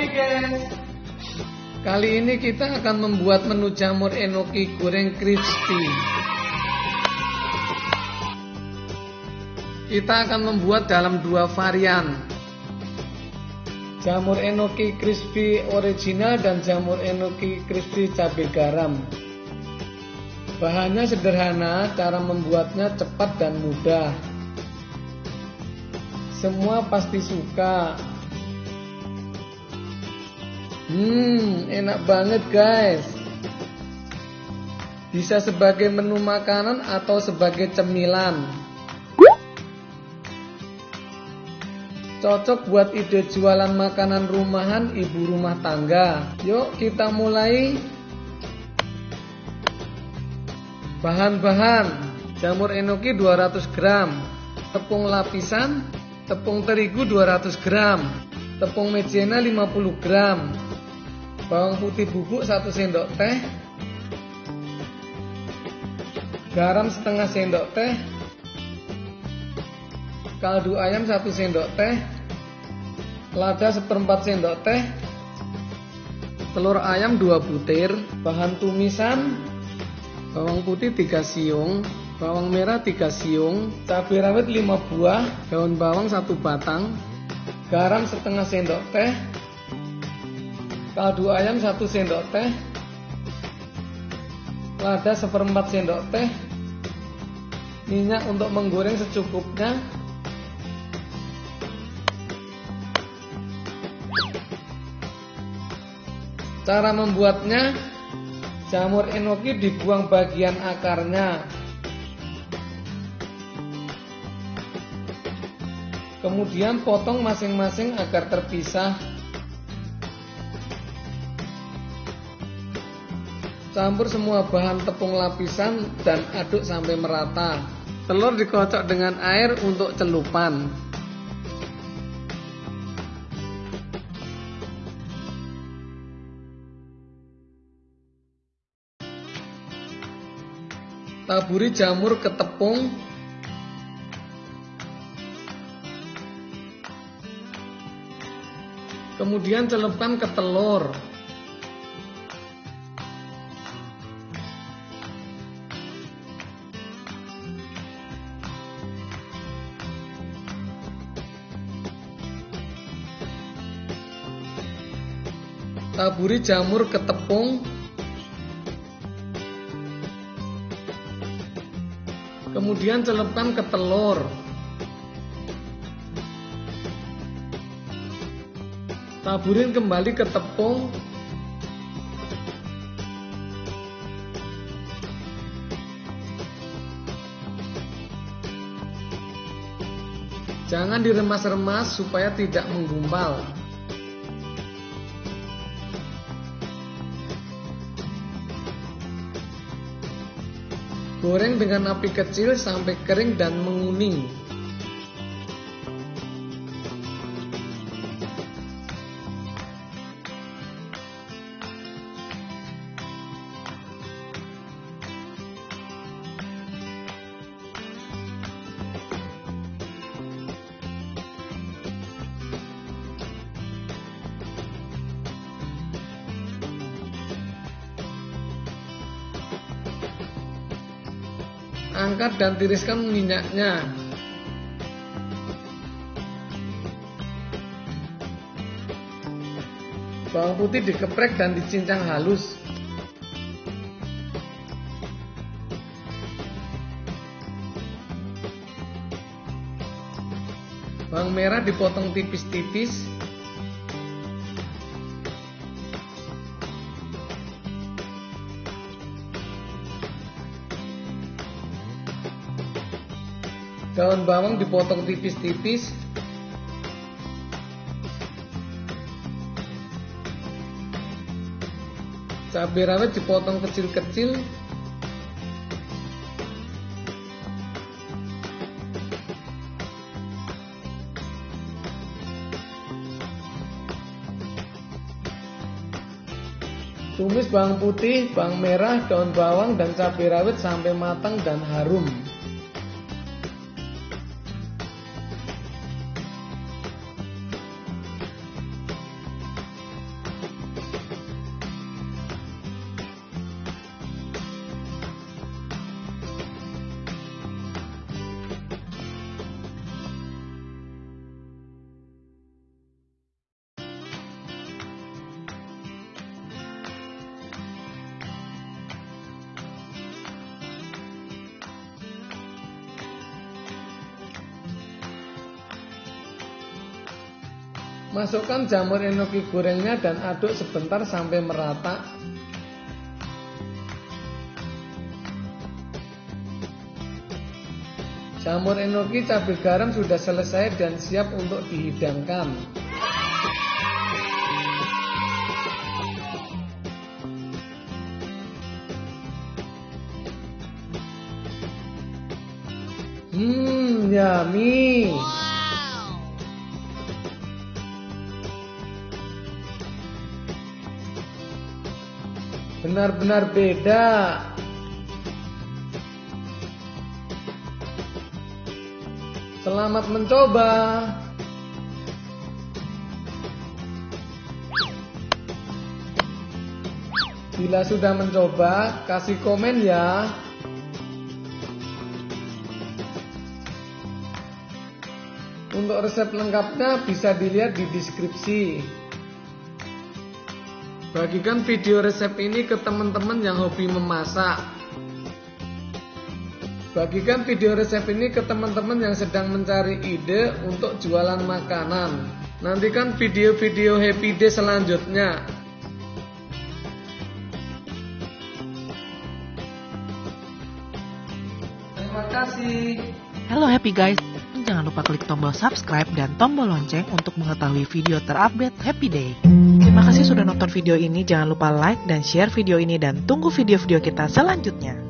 happy guys Kali ini kita akan membuat menu jamur enoki goreng crispy. Kita akan membuat dalam dua varian. Jamur enoki crispy original dan jamur enoki crispy cabai garam. Bahannya sederhana, cara membuatnya cepat dan mudah. Semua pasti suka Hmm, enak banget guys. Bisa sebagai menu makanan atau sebagai cemilan. Cocok buat ide jualan makanan rumahan ibu rumah tangga. Yuk kita mulai. Bahan-bahan Jamur enoki 200 gram Tepung lapisan Tepung terigu 200 gram Tepung mejena 50 gram bawang putih bubuk 1 sendok teh. Garam setengah sendok teh. Kaldu ayam 1 sendok teh. Lada seperempat sendok teh. Telur ayam 2 butir. Bahan tumisan bawang putih 3 siung bawang merah 3 siung cabai rawit 5 buah daun bawang 1 batang garam setengah sendok teh kaldu ayam 1 sendok teh. Lada seperempat sendok teh. Minyak untuk menggoreng secukupnya. Cara membuatnya jamur enoki dibuang bagian akarnya. Kemudian potong masing-masing agar terpisah Campur semua bahan tepung lapisan dan aduk sampai merata. Telur dikocok dengan air untuk celupan. Taburi jamur ke tepung Kemudian celupkan ke telur taburi jamur ke tepung kemudian celupkan ke telur. Taburin kembali ke tepung. Jangan diremas-remas supaya tidak menggumpal Goreng dengan api kecil sampai kering dan menguning. Angkat dan tiriskan minyaknya. Bawang putih dikeprek dan dicincang halus. Bawang merah dipotong tipis-tipis Daun bawang dipotong tipis-tipis Cabai rawit dipotong kecil-kecil Tumis bawang putih, bawang merah, daun bawang, dan cabai rawit sampai matang dan harum. Masukkan jamur enoki gorengnya dan aduk sebentar sampai merata. Jamur enoki cabai garam sudah selesai dan siap untuk dihidangkan. Hmm, yummy. Benar-benar beda. Selamat mencoba. Bila sudah mencoba, kasih komen ya. Untuk resep lengkapnya bisa dilihat di deskripsi. Bagikan video resep ini ke teman-teman yang hobi memasak. Bagikan video resep ini ke teman-teman yang sedang mencari ide untuk jualan makanan. Nantikan video-video happy day selanjutnya. Terima kasih. Halo happy guys, jangan lupa klik tombol subscribe dan tombol lonceng untuk mengetahui video terupdate Happy Day. Terima kasih sudah nonton video ini, jangan lupa like dan share video ini dan tunggu video-video kita selanjutnya.